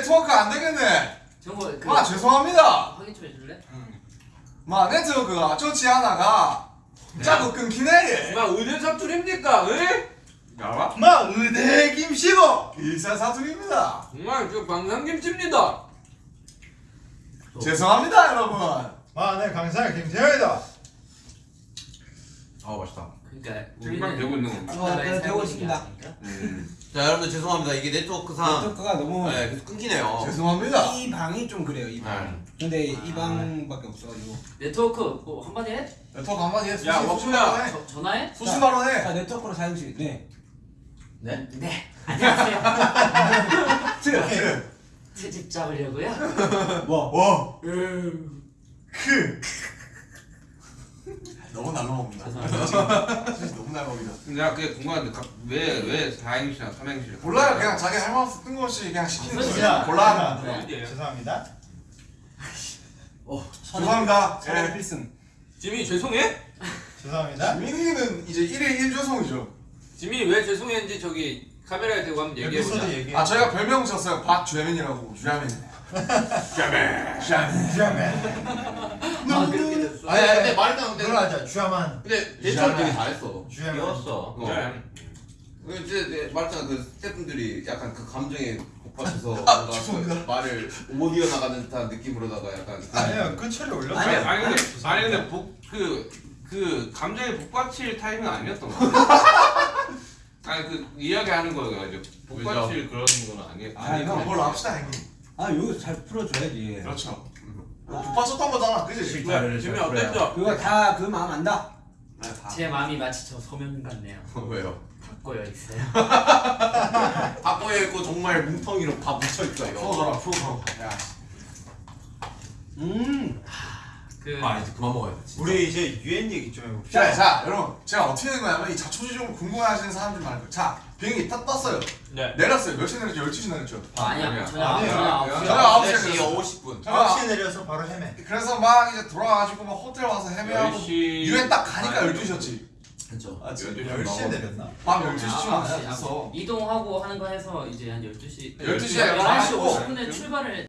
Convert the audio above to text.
네트워크 안 되겠네. 정보 그마 죄송합니다. 확인 좀 해줄래? 마 네트워크가 좋지 않아가 자꾸 끊기네. 막 의대 사투리입니까? 에? 알아? 마 의대 김씨고 일사 사투리입니다. 정말 저 방상김치입니다. 죄송합니다 여러분. 마내 강사 김태현이다 아 맛있다. 그러니까 정말 되고 있는 겁니다. 어, 네, 되고 있습니다. 음. 자 여러분들 죄송합니다. 이게 네트워크상 네트워크가 너무 네, 계속 끊기네요. 죄송합니다. 이 방이 좀 그래요 이 방. 네. 근데 이 방밖에 없어가지고. 네트워크 뭐 한마디 해? 네트워크 한마디 해. 야, 워크야. 전화해? 수신 발언 해. 자 네트워크로 사용실. 네. 네? 네 안녕하세요 그. 트집 잡으려고요? 뭐? 와. 음. 크. 너무 날로 먹는다. 진짜 너무 날 먹이다. 내가 그게 궁금한데 왜왜 4행시나 3행시? 몰라요. 그냥 자기 할 말 없어 뜬금없이 그냥 시키는 무슨 거지. 소리야? 골라. 네, 네. 죄송합니다 죄송합니다. 선행 예. 필승. 지민이 죄송해? 죄송합니다 민이는 이제 1일 1조성이죠. 지민이 왜 죄송했는지 저기 카메라에 대고 한번 얘기해보자. 아 저희가 별명 줬어요. 박주혜민이라고. 주혜민. 주혜민. 주혜민. 아 그렇게 됐어 아니 아니 근데 말했잖아. 근데 그러자 주야만 근데 네트워크 되게 잘했어. 주야만 귀여웠어. 어. 네. 그 이제 내- 말했잖아 그 스태프분들이 약간 그 감정에 복받쳐서 아, 뭔가 죄송합니다. 그 말을 못 이어나가는 듯한 느낌으로다가 약간 아니요 그 처리 올렸죠 아니 아니 근데 아니 근데 복그 그 감정에 복받칠 타임은 아니었던 거 같아. 아니 그 이야기하는 거가 이제 복받칠 그런 건 아니에요. 아, 이거 그럼 뭘로 합시다 형님. 아 여기서 잘 풀어줘야지. 그렇죠. 북받쳤던 거잖아. 그지? 네, 지민이 어땠죠? 그거 다 그 마음 안다. 제 마음이 마치 저 소면 같네요 왜요? 닫고여 있어요 바꿔에 있고 정말 뭉텅이로 다 묻혀 있어 이거. 풀어줘라 풀어줘. 야. 음. 그 아 이제 그만 먹어야 돼. 진짜. 우리 이제 유엔 얘기 좀 해봅시다 자, 자, 여러분, 제가 어떻게 된 거냐면 이 자초지종을 궁금해하시는 사람들 많을 거예요. 자, 비행기 딱 떴어요. 네. 내렸어요. 몇 시에 내렸죠? 12시 내렸죠. 아, 아니야 아니야. 저녁 아홉 아니에요. 저녁 아홉 저녁 아홉 시에 9시 내렸어요. 50분. 아. 9시에 내려서 바로 헤매 그래서 막 이제 돌아가지고 막 호텔 와서 헤매하고 10시 유엔 딱 가니까 아니, 12시였지. 그렇죠. 아 지금 12시 10시에 내렸나? 밤 아, 12시쯤 아홉 아니야? 시, 됐어. 이동하고 하는 거 해서 이제 한 12시 12시에 11시 가고 50분에 출발을